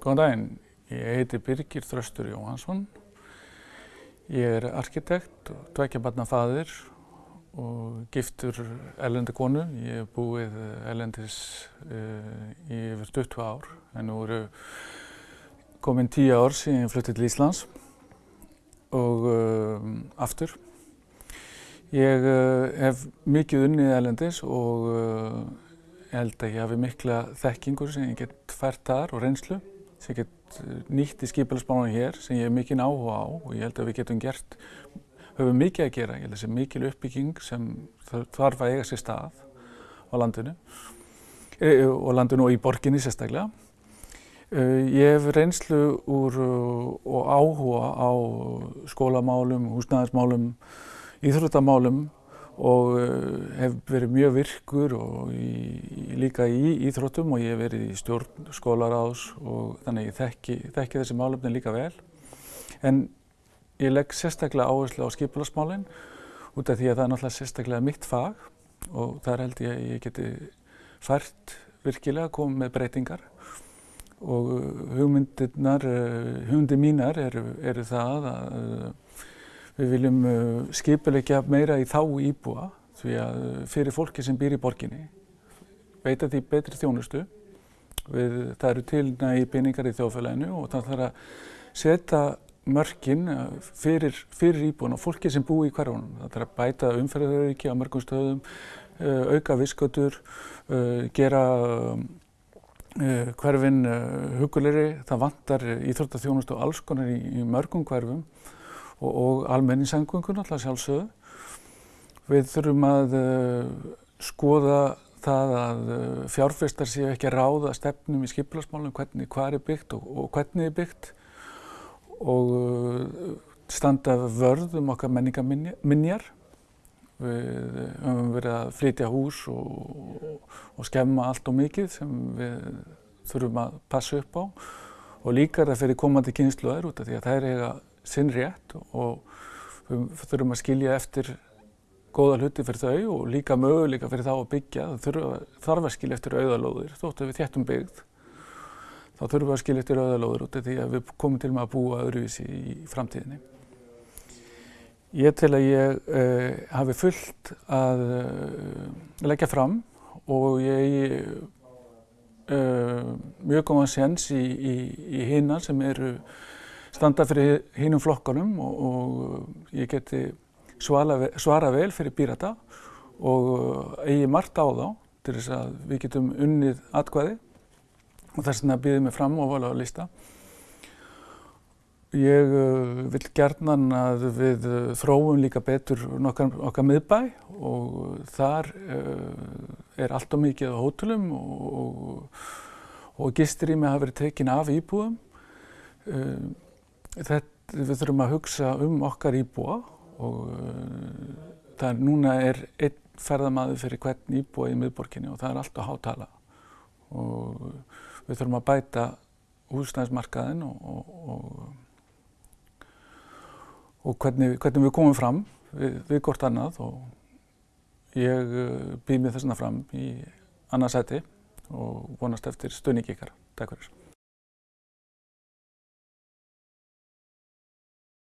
Góðan daginn, ég heiti Birgir Þröstur Jóhansson. Ég er arkitekt og tveikjabarnafaðir og giftur erlendi konu. Ég hef búið erlendis uh, í yfir 20 ár en nú eru komin 10 ár síðan ég fluttið til Íslands og uh, aftur. Ég uh, hef mikið unnið erlendis og ég held að ég hafi mikla þekkingur sem ég get fært þar og reynslu sem get nýtt í skipilagsbánunum hér sem ég hef mikinn áhuga á og ég held að við getum gert, höfum mikið að gera, ég held að þessi mikil uppbygging sem þarf að eiga sér stað á landinu e, og landinu og í borginni sérstaklega. Ég hef reynslu úr og áhuga á skólamálum, húsnæðismálum, íþróttamálum og hef verið mjög virkur og í, líka í íþróttum og ég hef verið í stjórn skólaráðs og þannig ég þekki, þekki þessi málefni líka vel. En ég legg sérstaklega áherslu á skipularsmálinn út af því að það er náttúrulega sérstaklega mitt fag og þar held ég að ég geti fært virkilega komið með breytingar og hugmyndirnar, hugmyndir mínar eru, eru það að Við viljum skipulegja meira í þá íbúa því að fyrir fólki sem býr í borginni veita því betri þjónustu. Við, það eru til nægi peningar í þjóðfélaginu og það þarf að setja mörkin fyrir, fyrir íbúin og fólki sem búi í hverjunum. Það þarf að bæta umferðarauki á mörgum stöðum, auka viskötur, gera hverfin hugulegri. Það vantar íþróttaþjónustu og alls konar í, í mörgum hverfum og, og almenningssangöngun alltaf sjálfsögðu. Við þurfum að uh, skoða það að uh, fjárfestar séu ekki að ráða stefnum í skipilagsmálum, hvernig hvað er byggt og, og hvernig er byggt og uh, standa vörð um okkar menningaminjar. Við höfum verið að flytja hús og, og skemma allt og mikið sem við þurfum að passa upp á og líka það fyrir komandi kynsluðar út af því að er eiga sinn rétt og við þurfum að skilja eftir góða hluti fyrir þau og líka möguleika fyrir þá að byggja. Það þarf að skilja eftir auðalóðir, þóttu við þéttum byggð. Þá þurfum við að skilja eftir auðalóðir út af því að við komum til með að búa öðruvísi í framtíðinni. Ég tel að ég eh, hafi fullt að eh, leggja fram og ég eh, mjög góðan séns í, í, í hinna sem eru standa fyrir hinnum flokkanum og, ég geti svara, vel fyrir Pírata og eigi margt á þá til þess að við getum unnið atkvæði og þess vegna býðum við fram vala á lista. Ég uh, vil gerðnan að við uh, þróum líka betur okkar, okkar miðbæ og þar uh, er allt og mikið á hótelum og, og, og gisturými hafa verið tekin af íbúðum. Þetta, við þurfum að hugsa um okkar íbúa og uh, það er, núna er einn ferðamaður fyrir hvern íbúa í miðborginni og það er alltaf hátala og við þurfum að bæta húsnæðismarkaðin og, og, og, og hvernig, hvernig við komum fram við, við gort annað og ég uh, býð mér þessuna fram í annarsæti og vonast eftir stöðning ykkar. Takk fyrir.